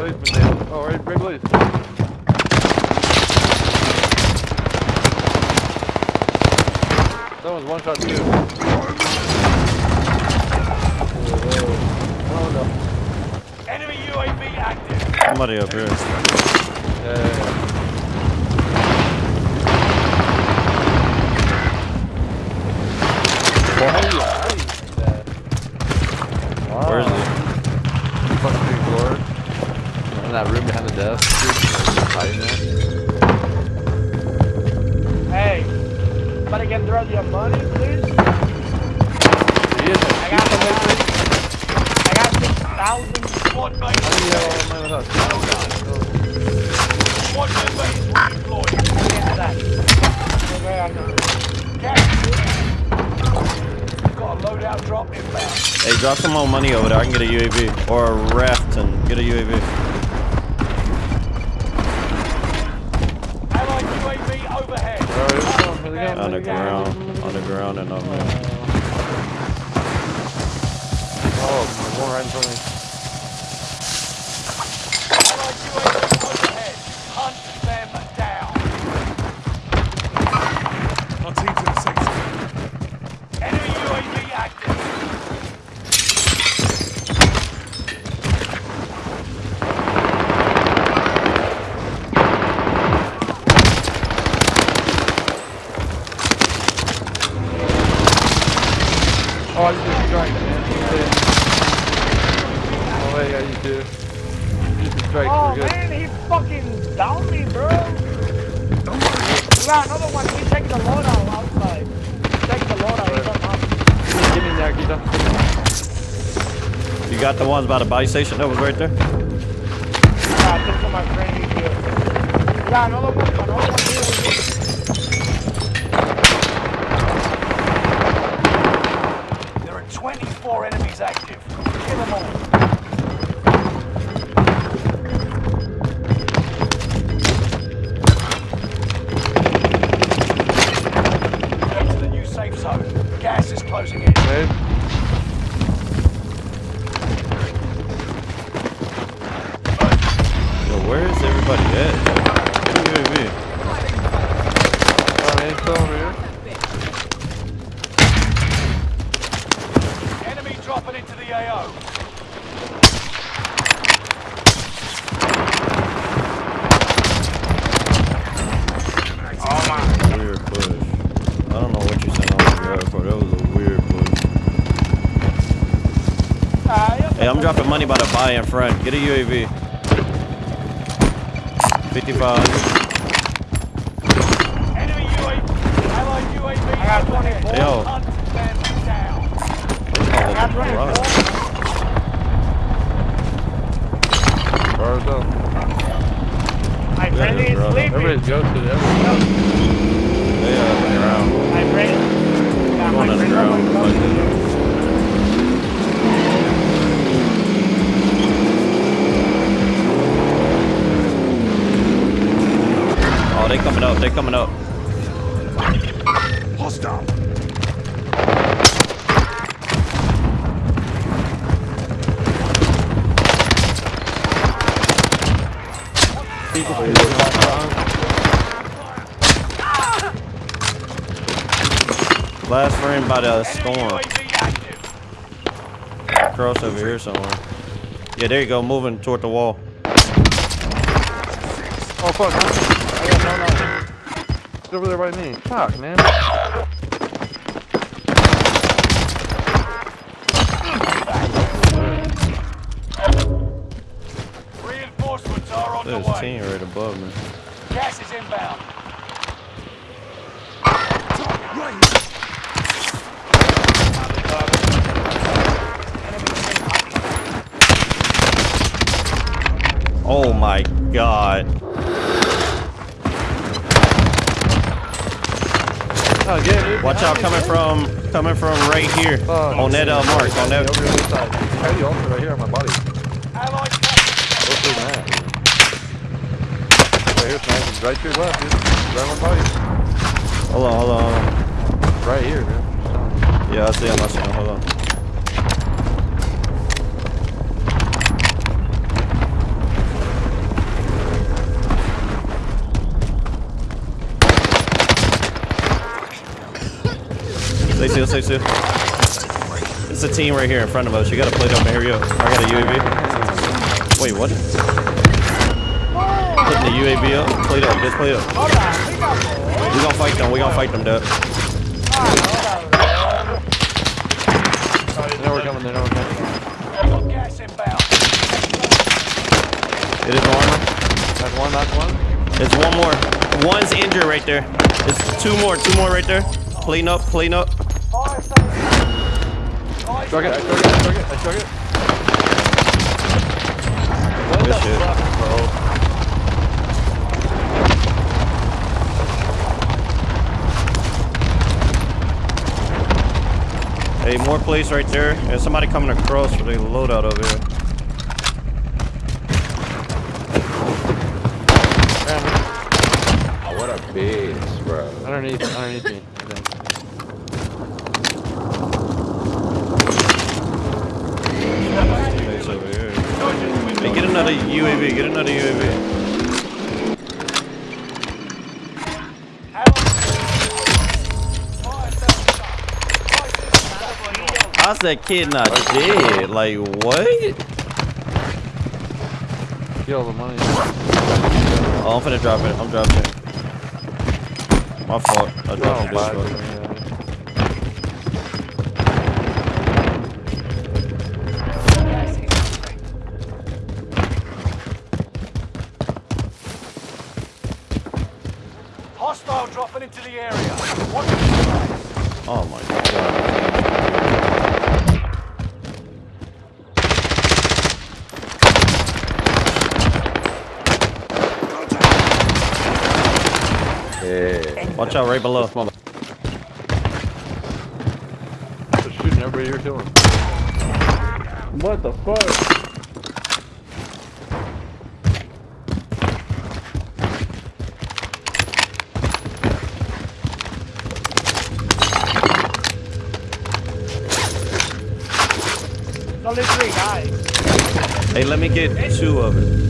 Riley's been down. Oh, right, Big Lee's. That was one shot too. Oh no. Enemy UAV active. Somebody up here. Yeah, yeah, yeah. Somebody can throw your money, please? I got the I got six thousand. Squad mates. Yeah, man with us. Squad members redeployed. Get that. Okay, I know. Gas. Got a loadout drop inbound. Hey, drop some more money over there. I can get a UAV. Or a raft and get a UAV. On the ground. On the ground and on me. Oh, one right me. Do. Just a strike, Oh we're good. man, he fucking downed me, bro. We got another one. He's taking the loadout outside. He's taking the loadout. He's on top. Give me that, Gita. You got the ones by the buy station that was right there? Yeah, I took to my friend. He's here. We got another one. Another one here. Where is everybody at? UAV. oh, over here. Enemy dropping into the AO. Oh my. Weird push. I don't know what you sent on the ground for. That was a weird push. Ah. Hey, I'm dropping money by the buy in front. Get a UAV. 55. Enemy UAV. Allied UAV. I got 24. Yo. Hunt them down. Oh, I got 24. right. Bars up. Uh, my Yeah, friend is brother. sleeping. Everybody's ghosted. Everybody's They are on the ground. My friend. Yeah, Going my on the friend. ground. always Like goes- this. Oh, they coming up. They're coming up. Hostile. Last frame by the storm. UAV. Cross over here somewhere. Yeah, there you go. Moving toward the wall. Oh, fuck. I got no, no. It's over there by me. Fuck, man. Reinforcements are on There's the a team right above me. Gas is inbound. Oh my god. Oh. Watch out, coming from coming from right here Fuck. on that uh, mark. On that. Over the side. I ultra right here on my body. Allied Go through that. Right here, sniping. Right to your left, dude. Right on my body. Hold on, hold on, hold on. Right here, dude. Yeah, I see him. I see him. Hold on. Stay still, stay still. It's a team right here in front of us. You gotta play up. Here go. I got a UAV. Wait, what? Putting the UAV up. Play up. Just play up. We gonna fight them. We gonna fight them, dude. They we're coming. They we're coming. It is armor. That's one, that's one. There's one more. One's injured right there. It's two more. Two more right there. Clean up. Clean up. Struck it, I struck it, I struck it, I struck it. Good shit. Bro. Hey, more police right there. There's somebody coming across with a loadout over here. Oh, what a bitch, bro. Underneath, underneath me. I think. Police over here. Hey, get another UAV. Get another UAV. Fire station. Fire station. How's that kid not dead? Like, what? Get all the money. Oh, I'm finna drop it. I'm dropping it. My fault. I dropped it Oh, this Watch out right below. This mother. They're shooting everybody here killing. What the fuck? Only three guys. Hey, let me get two of it.